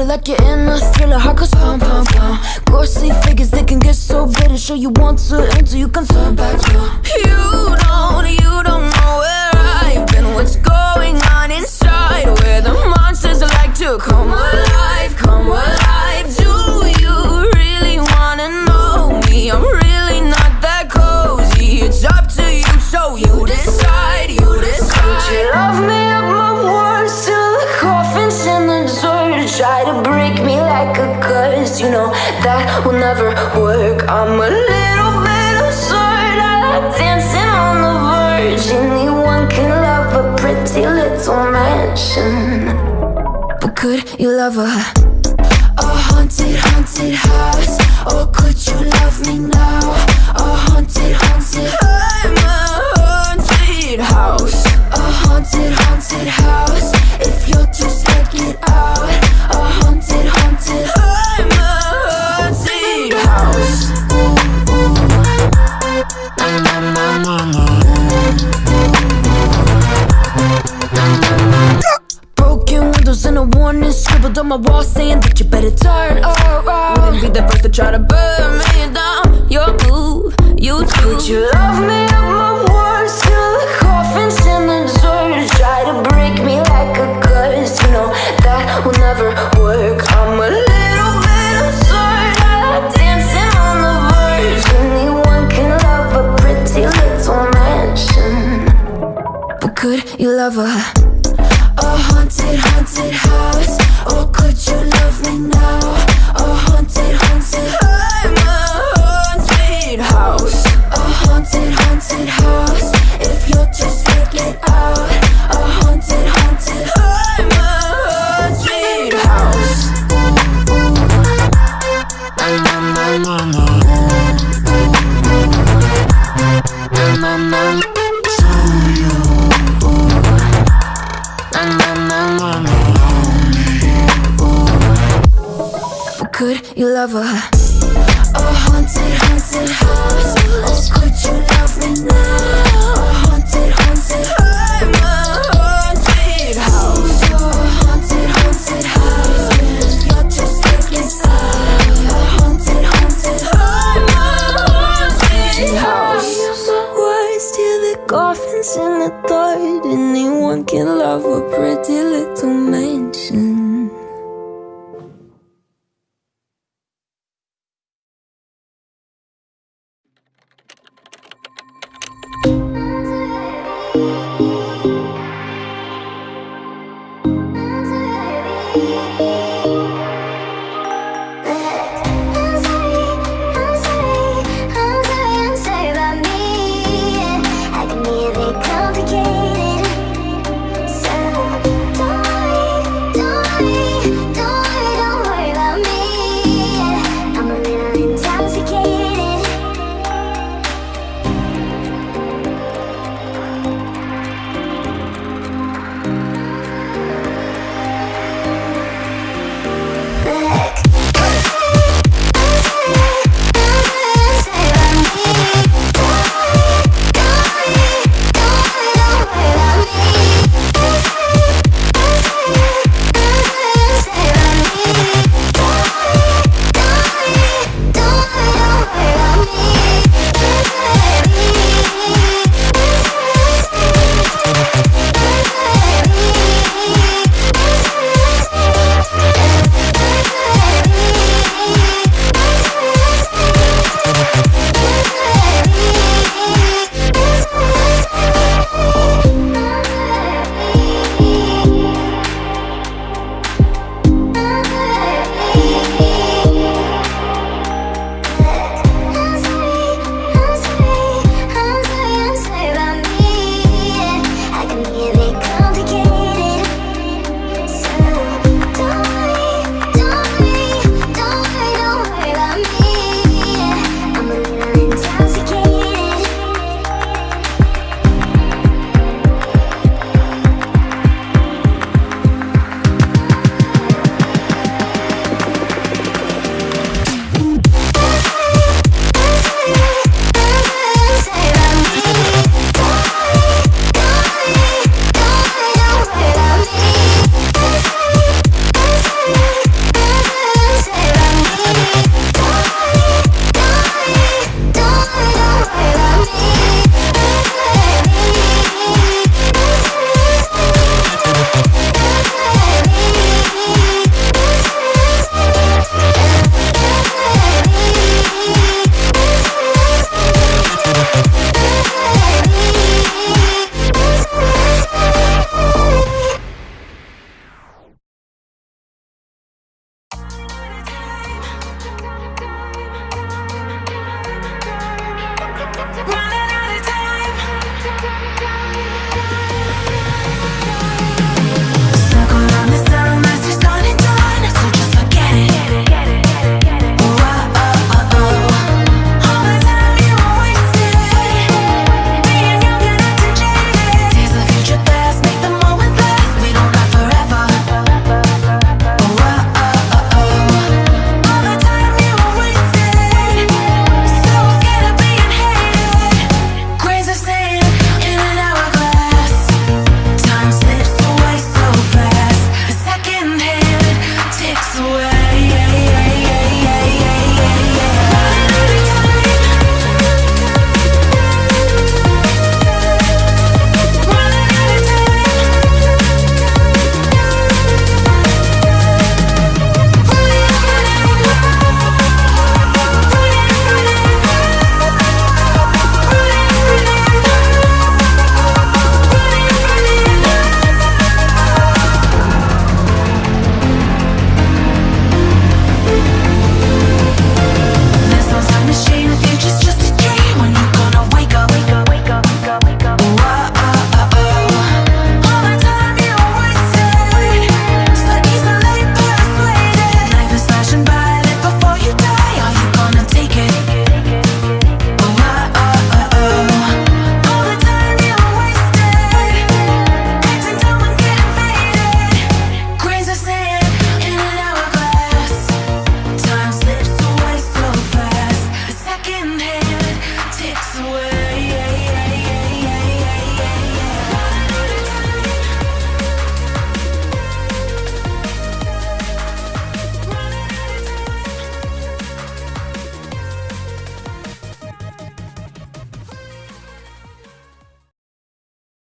like you're in a thriller. Heart goes pum pum pum. Ghostly figures they can get so bitter. Show you want to until you can turn back. You don't, you don't know where I've been. What's going on inside? Where the monsters like to come alive, come alive. Never work. I'm a little bit absurd. I like dancing on the verge. Anyone can love a pretty little mansion. But could you love a a haunted, haunted house? Or could you love me now? A haunted, haunted I'm a haunted house A haunted, haunted house If you're scared, get out Broken windows and a warning scribbled on my wall saying that you better turn around. Wouldn't be the first to try to burn me down. Your move, you too. Would you love me you love a a haunted, haunted house? Or could you love me now? A haunted, haunted I'm a haunted house A haunted, haunted house If you're too scared, get out A haunted, haunted I'm a haunted house na, na, na, na. Na, na, na. Na, you love a a haunted, haunted house? Or could you love me now? A haunted, haunted I'm